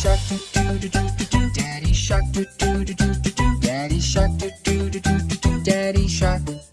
shark do do do do do do. Daddy shark do do do do do. Daddy shark do do do do do. Daddy shark.